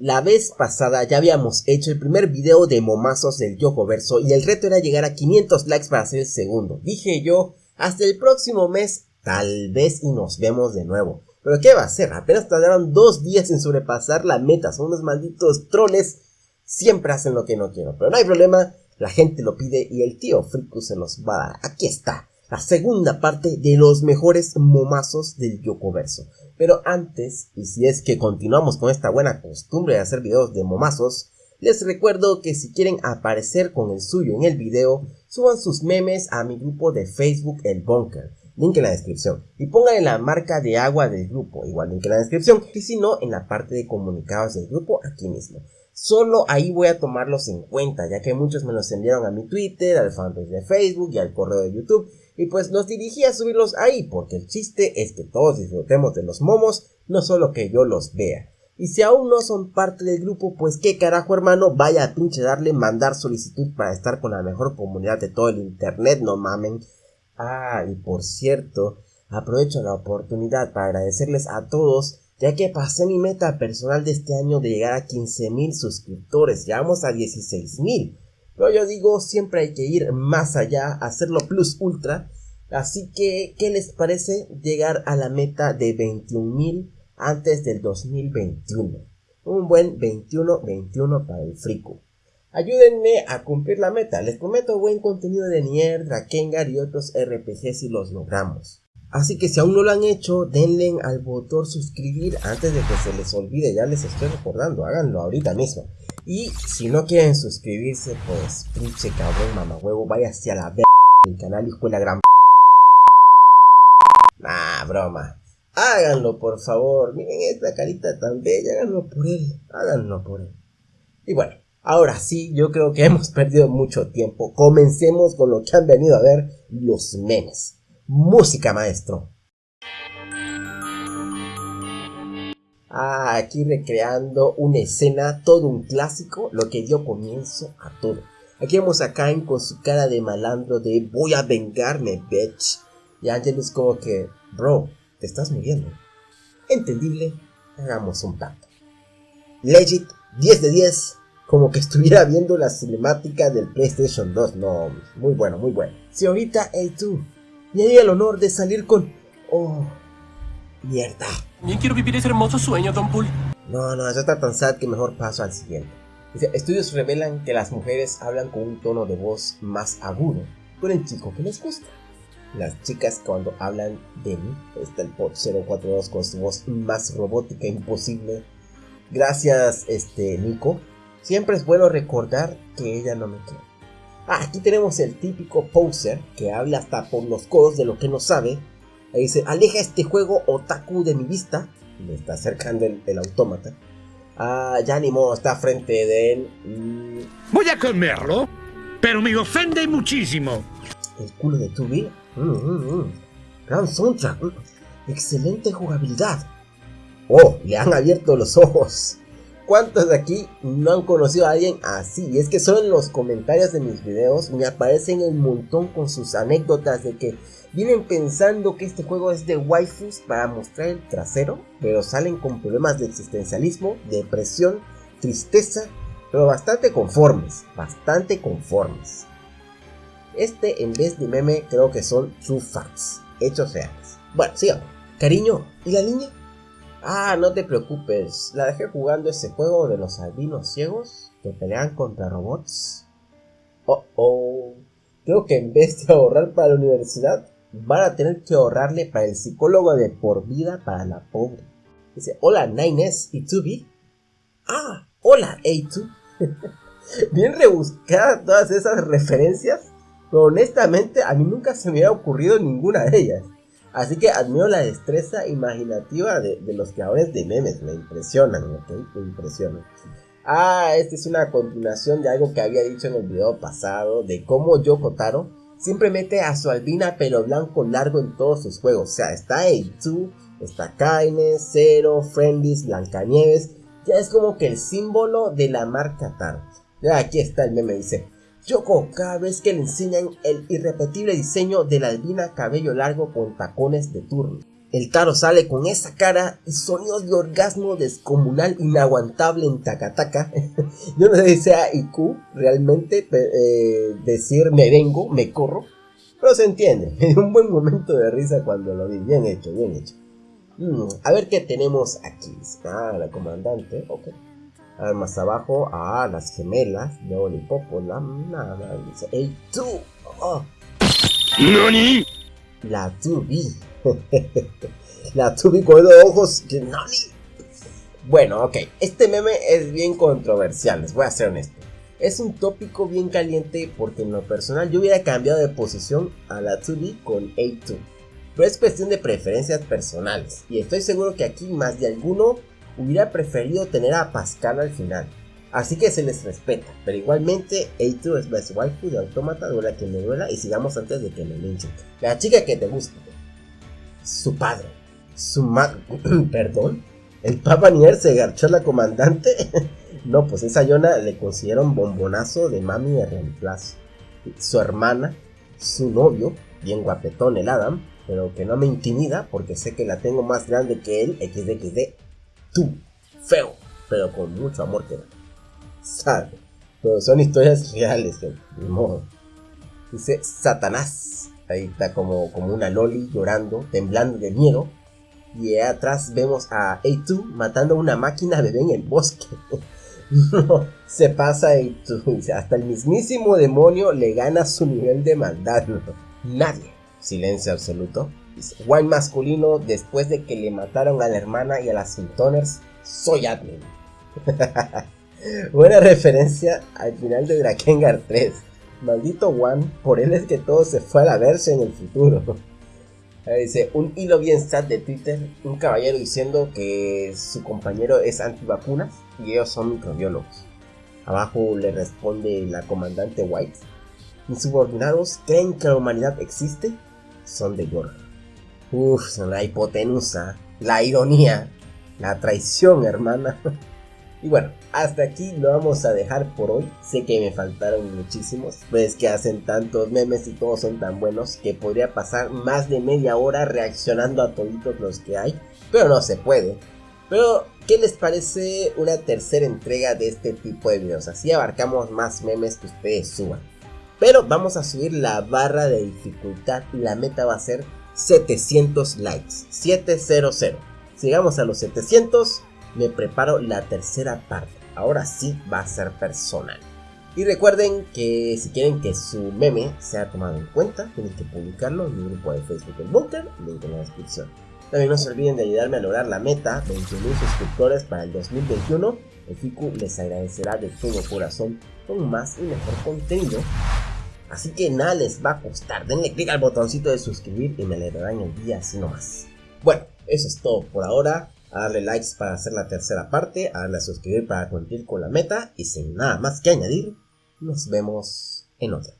La vez pasada ya habíamos hecho el primer video de momazos del Yoko Verso y el reto era llegar a 500 likes para hacer el segundo. Dije yo, hasta el próximo mes, tal vez y nos vemos de nuevo. Pero ¿qué va a hacer? Apenas tardaron dos días en sobrepasar la meta. Son unos malditos troles. Siempre hacen lo que no quiero. Pero no hay problema. La gente lo pide y el tío Friku se los va a dar. Aquí está. La segunda parte de los mejores momazos del Yokoverso. Pero antes, y si es que continuamos con esta buena costumbre de hacer videos de momazos, les recuerdo que si quieren aparecer con el suyo en el video, suban sus memes a mi grupo de Facebook El Bunker link en la descripción. Y pongan la marca de agua del grupo, igual link en la descripción. Y si no, en la parte de comunicados del grupo, aquí mismo. Solo ahí voy a tomarlos en cuenta, ya que muchos me los enviaron a mi Twitter, al fanpage de Facebook y al correo de YouTube. Y pues los dirigí a subirlos ahí, porque el chiste es que todos disfrutemos de los momos, no solo que yo los vea. Y si aún no son parte del grupo, pues qué carajo hermano, vaya a pinche darle mandar solicitud para estar con la mejor comunidad de todo el internet, no mamen. Ah, y por cierto, aprovecho la oportunidad para agradecerles a todos, ya que pasé mi meta personal de este año de llegar a 15.000 suscriptores, vamos a 16.000. Pero yo digo, siempre hay que ir más allá, hacerlo plus ultra. Así que, ¿qué les parece llegar a la meta de 21.000 antes del 2021? Un buen 21-21 para el frico. Ayúdenme a cumplir la meta, les prometo buen contenido de Nier, Drakengard y otros RPG si los logramos. Así que si aún no lo han hecho, denle al botón suscribir antes de que se les olvide, ya les estoy recordando, háganlo ahorita mismo. Y si no quieren suscribirse, pues pinche cabrón mamahuevo, vaya hacia la verga del canal y la gran Nah, broma. Háganlo por favor, miren esta carita tan bella, háganlo por él, háganlo por él. Y bueno, Ahora sí, yo creo que hemos perdido mucho tiempo. Comencemos con lo que han venido a ver los memes. Música, maestro. Ah, aquí recreando una escena, todo un clásico, lo que dio comienzo a todo. Aquí vemos a Cain con su cara de malandro de voy a vengarme, bitch. Y Angelus como que, bro, te estás muriendo. Entendible, hagamos un pacto. Legit, 10 de 10, como que estuviera viendo la cinemática del PlayStation 2. No, muy bueno, muy bueno. Señorita A2, y hay el honor de salir con... ¡Oh! Mierda. Yo quiero vivir ese hermoso sueño, Don Poole. No, no, ya está tan sad que mejor paso al siguiente. Estudios revelan que las mujeres hablan con un tono de voz más agudo con el chico que les gusta. Las chicas cuando hablan de mí, está el pot 042 con su voz más robótica imposible. Gracias, este, Nico. Siempre es bueno recordar que ella no me quiere. Ah, aquí tenemos el típico poser que habla hasta por los codos de lo que no sabe. Ahí dice, aleja este juego otaku de mi vista. Le está acercando el, autómata. Ah, ya ni modo, está frente de él. Mm. Voy a comerlo, pero me ofende muchísimo. El culo de Tubi. Mm, mm, Gran soundtrack. Excelente jugabilidad. Oh, le han abierto los ojos. ¿Cuántos de aquí no han conocido a alguien así? Y es que solo en los comentarios de mis videos me aparecen un montón con sus anécdotas de que vienen pensando que este juego es de waifus para mostrar el trasero, pero salen con problemas de existencialismo, depresión, tristeza, pero bastante conformes, bastante conformes. Este en vez de meme creo que son true facts, hechos reales. Bueno, sigamos. Cariño, ¿y la niña? Ah, no te preocupes, la dejé jugando ese juego de los albinos ciegos que pelean contra robots. Oh, oh. Creo que en vez de ahorrar para la universidad, van a tener que ahorrarle para el psicólogo de por vida para la pobre. Dice, hola Nines y Tubi. Ah, hola A2. Bien rebuscadas todas esas referencias, pero honestamente a mí nunca se me había ocurrido ninguna de ellas. Así que admiro la destreza imaginativa de, los creadores de memes, me impresionan, ¿ok? Me impresionan. Ah, esta es una continuación de algo que había dicho en el video pasado, de cómo Yoko Taro siempre mete a su albina pelo blanco largo en todos sus juegos. O sea, está A2, está Kaine, Zero, Friendlies, Blancanieves. Ya es como que el símbolo de la marca Taro. Ya aquí está el meme, dice, Yoko cada vez que le enseñan el irrepetible diseño de la albina cabello largo con tacones de turno. El Taro sale con esa cara y sonidos de orgasmo descomunal inaguantable en Takataka. Yo no sé si sea IQ realmente eh, decir me vengo, me corro. Pero se entiende. Me un buen momento de risa cuando lo vi. Bien hecho, bien hecho. Mm, a ver qué tenemos aquí. Ah, la comandante. Ok. A ver, más abajo. Ah, las gemelas. Luego el hipópola. Nada. Dice. ¡Ey, tú! Oh. ¿Nani? La tubi. la tubi con los ojos. ¡Nani! Bueno, ok. Este meme es bien controversial. Les voy a ser honesto. Es un tópico bien caliente porque en lo personal yo hubiera cambiado de posición a la tubi con A2. Pero es cuestión de preferencias personales. Y estoy seguro que aquí más de alguno hubiera preferido tener a Pascal al final. Así que se les respeta, pero igualmente A2 es best waifu de autómata, duela que me duela y sigamos antes de que me linchen. La chica que te gusta, su padre, su madre, perdón, el Papa Nier se garchó a la comandante. no, pues esa Yona le consiguieron bombonazo de mami de reemplazo. Su hermana, su novio, bien guapetón el Adam, pero que no me intimida porque sé que la tengo más grande que él, XDXD. Tú, feo, pero con mucho amor que sabe. Pero son historias reales, de modo. Dice Satanás. Ahí está como, como una loli llorando, temblando de miedo. Y atrás vemos a A2 matando a una máquina bebé en el bosque. se pasa A2. Hasta el mismísimo demonio le gana su nivel de maldad. Nadie. Silencio absoluto. Wine masculino, después de que le mataron a la hermana y a las Sintoners, soy admin. Buena referencia al final de Drakengard 3. Maldito One, por él es que todo se fue a la verse en el futuro. Dice, un hilo bien sad de Twitter, un caballero diciendo que su compañero es antivacunas y ellos son microbiólogos. Abajo le responde la comandante White. Mis subordinados creen que la humanidad existe, son de York. Uff, la hipotenusa, la ironía, la traición, hermana. Y bueno, hasta aquí lo vamos a dejar por hoy. Sé que me faltaron muchísimos, pues que hacen tantos memes y todos son tan buenos que podría pasar más de media hora reaccionando a toditos los que hay, pero no se puede. Pero, ¿qué les parece una tercera entrega de este tipo de videos? Así abarcamos más memes que ustedes suban. Pero vamos a subir la barra de dificultad y la meta va a ser 700 likes. 700. Si llegamos a los 700, me preparo la tercera parte. Ahora sí va a ser personal. Y recuerden que si quieren que su meme sea tomado en cuenta, tienen que publicarlo en mi grupo de Facebook El Bunker, link en la descripción. También no se olviden de ayudarme a lograr la meta, 21.000 suscriptores para el 2021. El FICU les agradecerá de todo corazón con más y mejor contenido. Así que nada les va a costar, denle click al botoncito de suscribir y me alegrarán el día así nomás. Bueno, eso es todo por ahora a darle likes para hacer la tercera parte, a darle a suscribir para cumplir con la meta y sin nada más que añadir, nos vemos en otra.